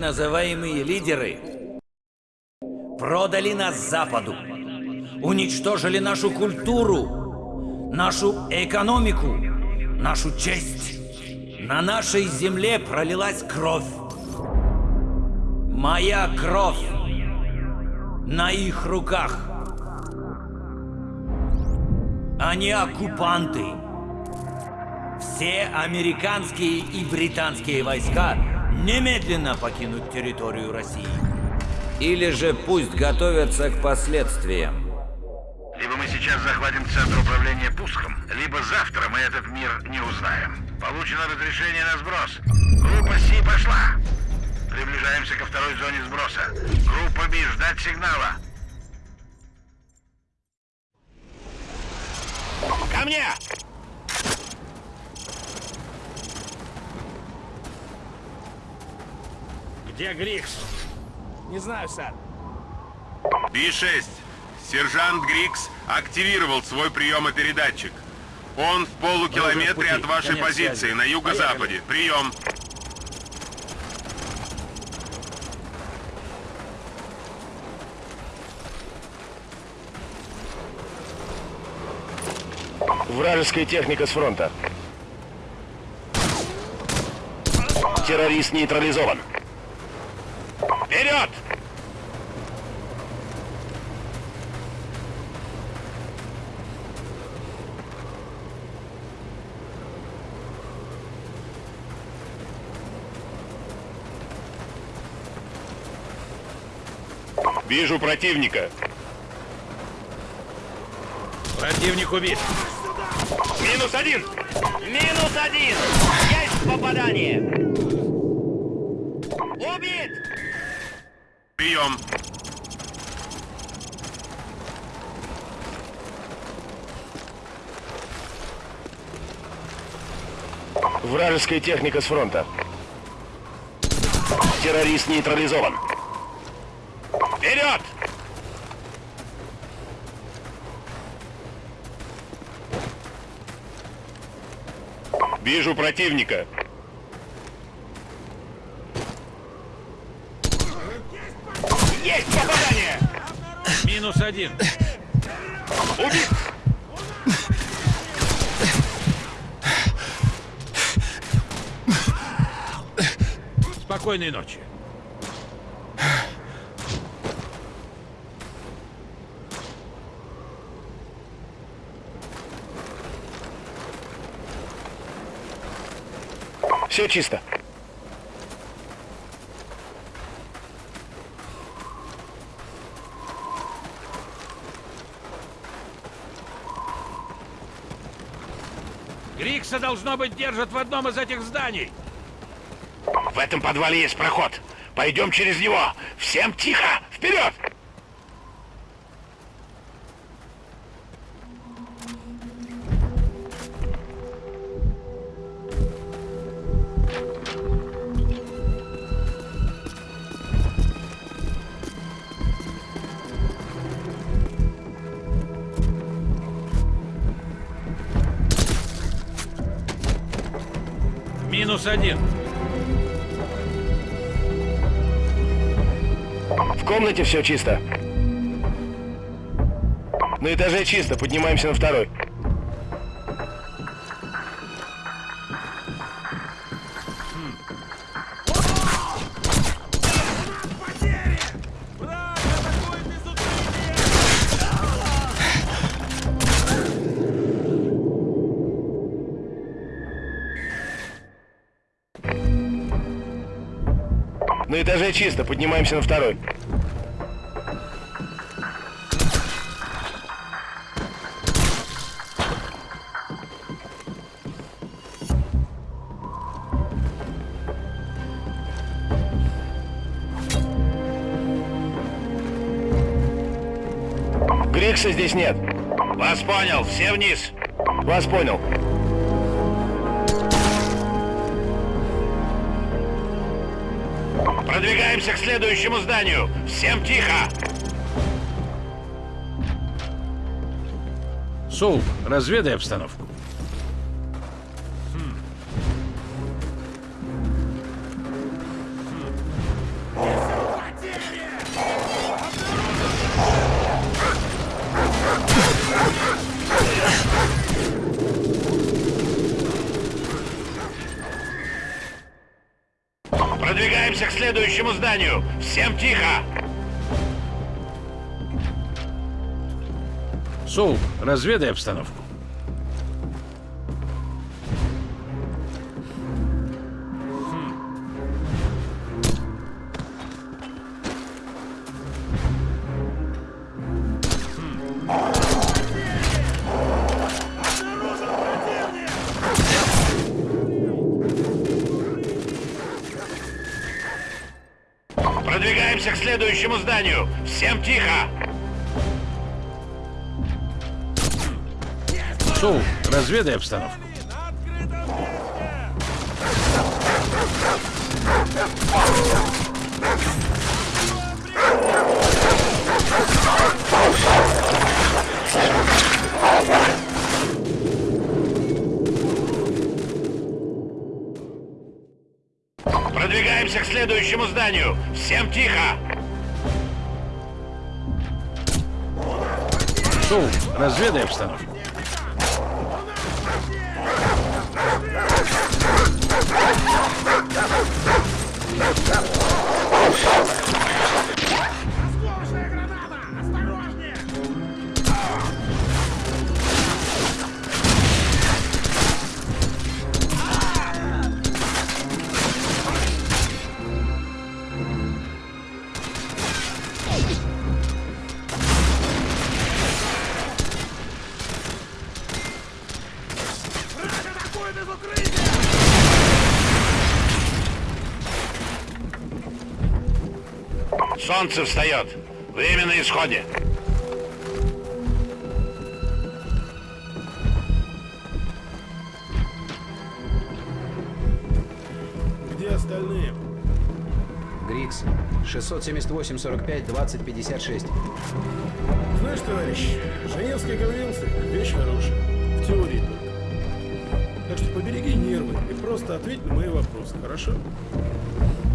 Называемые лидеры продали нас Западу, уничтожили нашу культуру, нашу экономику, нашу честь. На нашей земле пролилась кровь. Моя кровь на их руках. Они оккупанты. Все американские и британские войска немедленно покинуть территорию России. Или же пусть готовятся к последствиям. Либо мы сейчас захватим центр управления пуском, либо завтра мы этот мир не узнаем. Получено разрешение на сброс. Группа Си пошла. Приближаемся ко второй зоне сброса. Группа Би, ждать сигнала. Ко мне! Где Грикс? Не знаю, сэр. Би-6. Сержант Грикс активировал свой приемопередатчик. Он в полукилометре от вашей Конец позиции связи. на юго-западе. Прием. Вражеская техника с фронта. Террорист нейтрализован. Вперед! Вижу противника. Противник убит. Минус один! Минус один! Есть попадание! Прием. Вражеская техника с фронта. Террорист нейтрализован. Вперед! Вижу противника. Есть попадание! Минус один. Убит! Спокойной ночи. Все чисто. Грикса, должно быть, держат в одном из этих зданий. В этом подвале есть проход. Пойдем через него. Всем тихо! Вперед! Минус один. В комнате все чисто. На этаже чисто. Поднимаемся на второй. На этаже чисто. Поднимаемся на второй. Грикса здесь нет. Вас понял, все вниз. Вас понял. Продвигаемся к следующему зданию. Всем тихо! Соуп, разведай обстановку. Продвигаемся к следующему зданию. Всем тихо! Соул, разведай обстановку. Следующему зданию. Всем тихо! Соул, разведай обстановку. Продвигаемся к следующему зданию. Всем тихо! Соул, разведай обстановку. Солнце встает. Время на исходе. Где остальные? Грикс. 678 45 20 56. Знаешь, товарищ, Женевская конвенция – вещь хорошая. В теории только. Так что побереги нервы и просто ответь на мои вопросы, хорошо?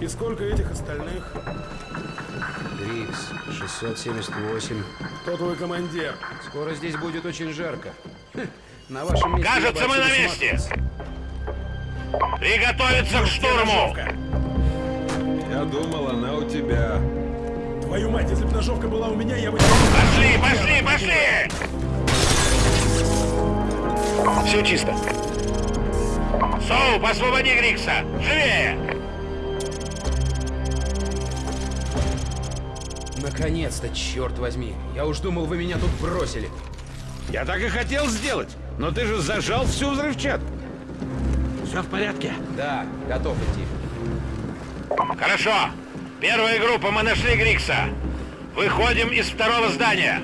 И сколько этих остальных? Грикс. 678. Кто твой командир? Скоро здесь будет очень жарко. Хм, На вашем месте... Кажется, мы на месте. Приготовиться к штурму! Я думал, она у тебя. Твою мать, если бы ножовка была у меня, я бы... Пошли, пошли, пошли! Все чисто. Соу, освободи Грикса! Живее! Наконец-то, черт возьми. Я уж думал, вы меня тут бросили. Я так и хотел сделать, но ты же зажал всю взрывчатку. Все в порядке? Да, готов идти. Хорошо. Первая группа, мы нашли Грикса. Выходим из второго здания.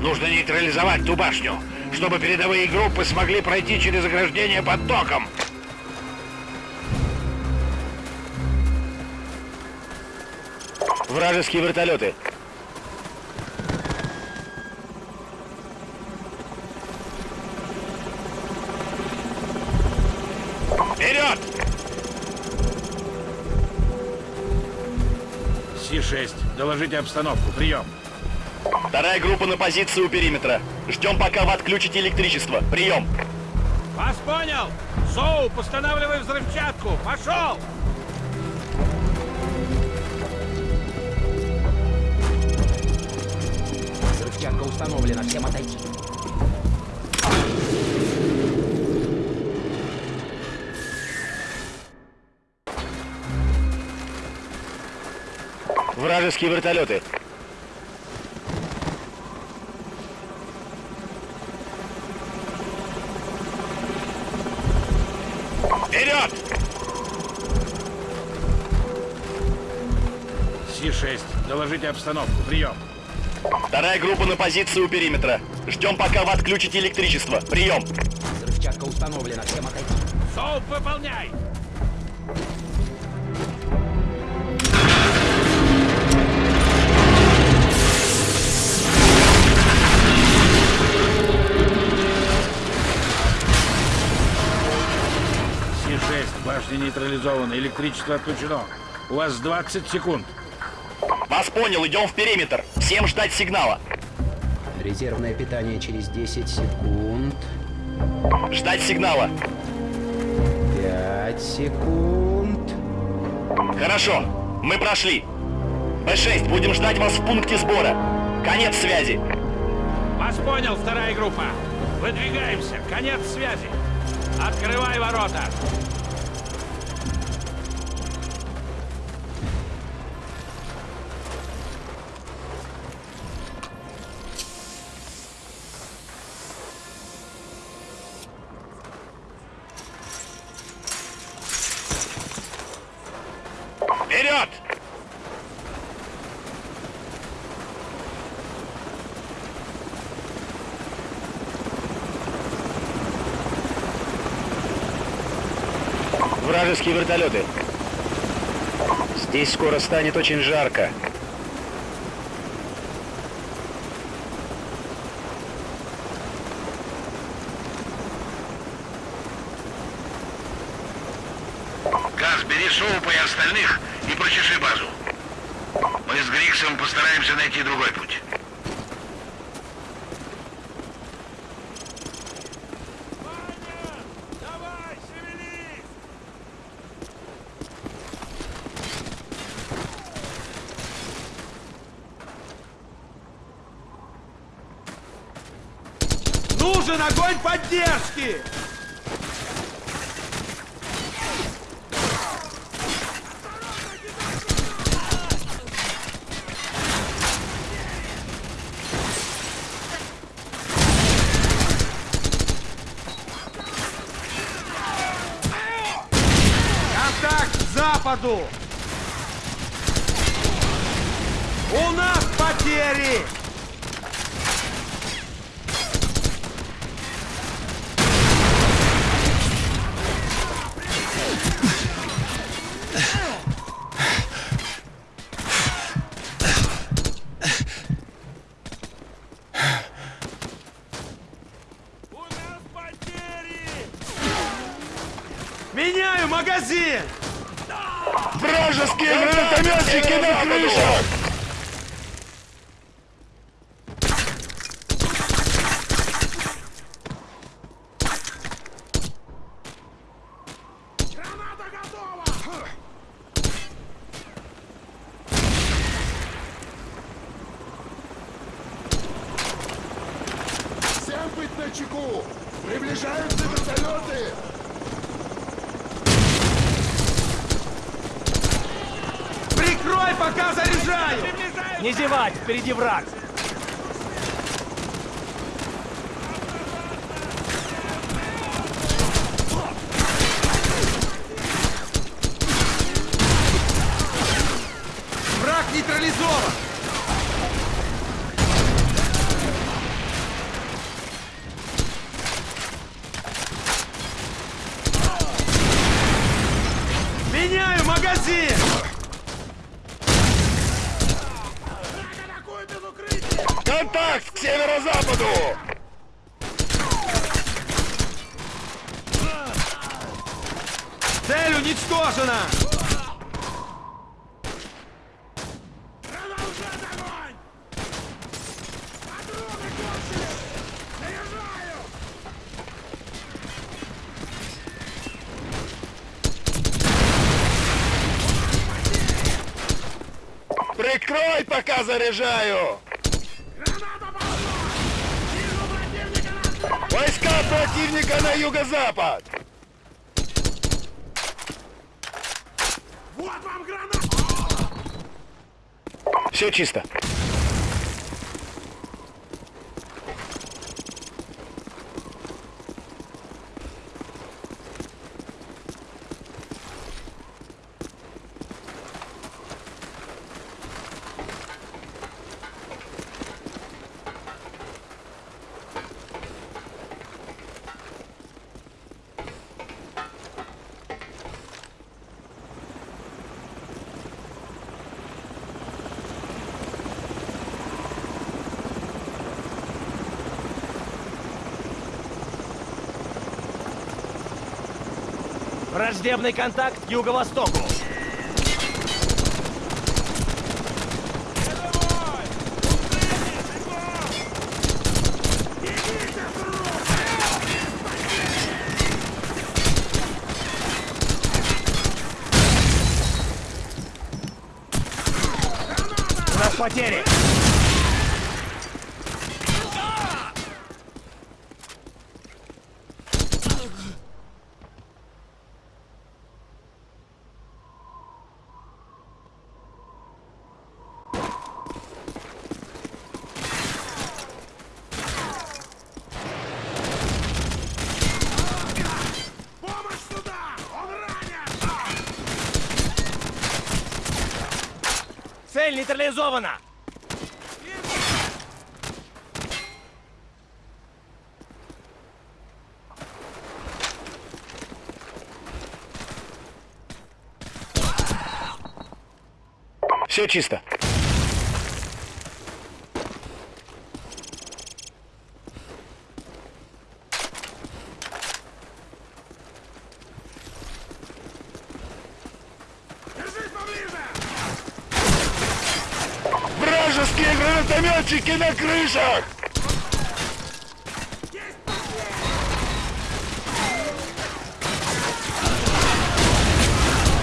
Нужно нейтрализовать ту башню, чтобы передовые группы смогли пройти через ограждение под током. Вражеские вертолеты. Вперед! Си-6, доложите обстановку. Прием. Вторая группа на позиции у периметра. Ждем, пока вы отключите электричество. Прием. Вас понял. Соу, постанавливай взрывчатку. Пошел! Взрывчатка установлена, всем отойти. Вражеские вертолеты. Вперед! Си-6, доложите обстановку. Прием. Вторая группа на позиции у периметра. Ждем, пока вы отключите электричество. Прием. Взрывчатка установлена, всем отойти. Соу, выполняй! Си-6, башня нейтрализована, электричество отключено. У вас 20 секунд. Вас понял, идем в периметр. Всем ждать сигнала. Резервное питание через 10 секунд. Ждать сигнала. Пять секунд. Хорошо, мы прошли. Б-6, будем ждать вас в пункте сбора. Конец связи. Вас понял, вторая группа. Выдвигаемся. Конец связи. Открывай ворота. Скоро станет очень жарко. Газ, бери Соупа и остальных и прочеши базу. Мы с Гриксом постараемся найти другой путь. Давай, шевелись! Нужен огонь поддержки! Контакт к западу! У нас потери! У нас потери! Меняю магазин! Вражеские гранатометчики на крышах! Граната готова! Всем быть на чеку! Приближаются вертолеты! Прикрой, пока заряжаю! Не зевать, впереди враг! Враг нейтрализован! Меняю магазин! Контакт к северо-западу! Цель уничтожена! Прикрой, пока заряжаю! Войска противника на юго-запад! Вот вам граната! Все чисто. Враждебный контакт к юго-востоку. потери! Цель нейтрализована! Все чисто. Вражеские гранатометчики на крышах!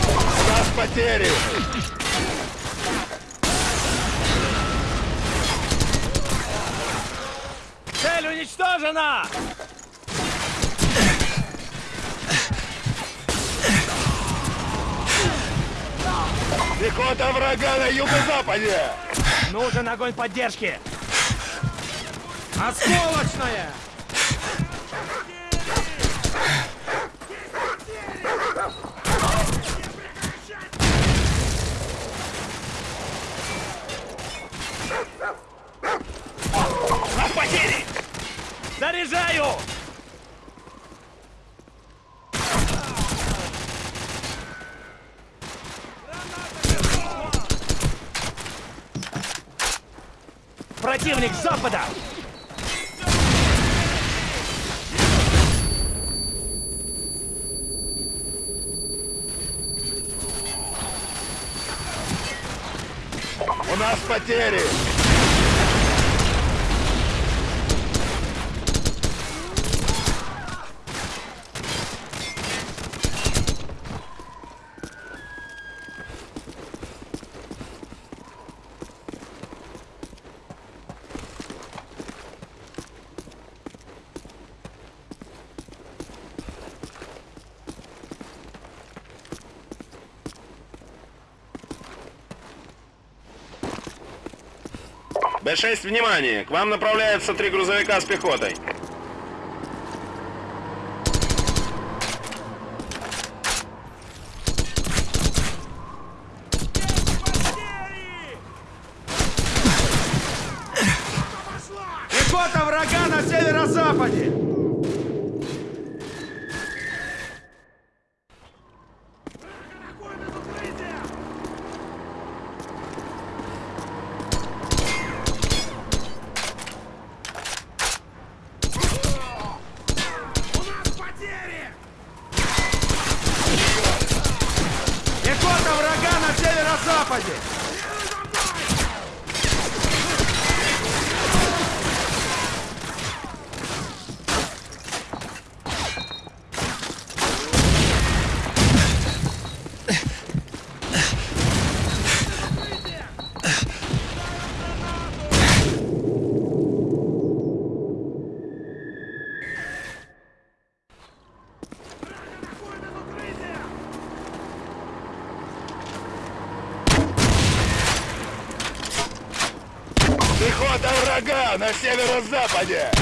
У нас потери! Цель уничтожена! Пехота врага на юго-западе! Нужен огонь поддержки! Осколочная! На потери! Заряжаю! Противник запада! У нас потери! Б-6, внимание! К вам направляются три грузовика с пехотой. rapaziada. Yeah.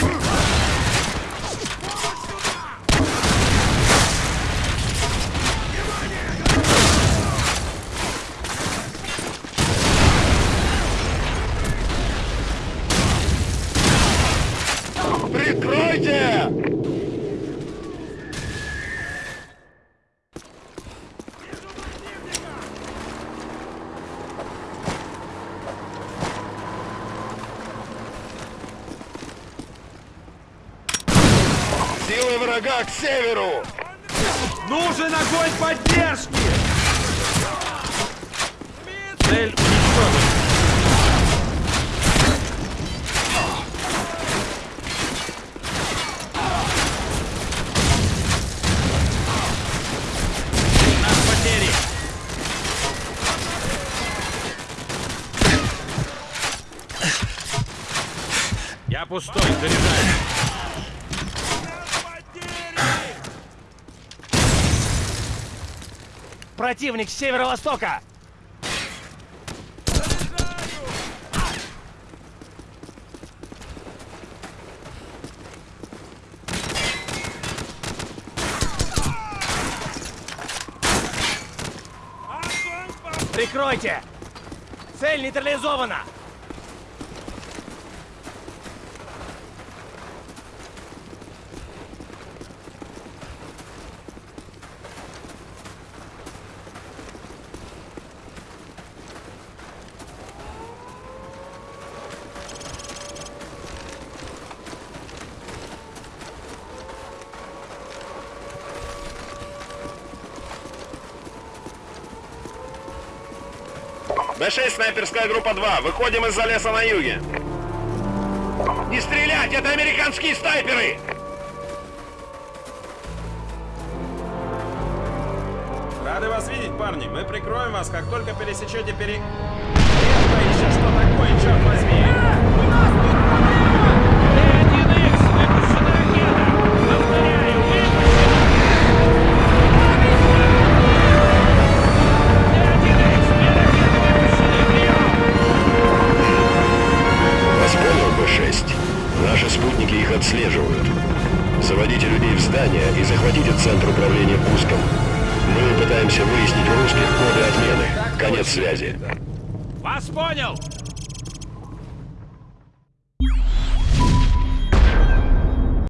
к северу! Нужен огонь поддержки! Цель уничтожена. пустой, заряжай. Противник с северо-востока! Прикройте! Цель нейтрализована! Б6, снайперская группа 2. Выходим из-за леса на юге. Не стрелять! Это американские снайперы! Рады вас видеть, парни. Мы прикроем вас, как только пересечете пере... Это еще что такое, черт возьми? Связи. Вас понял!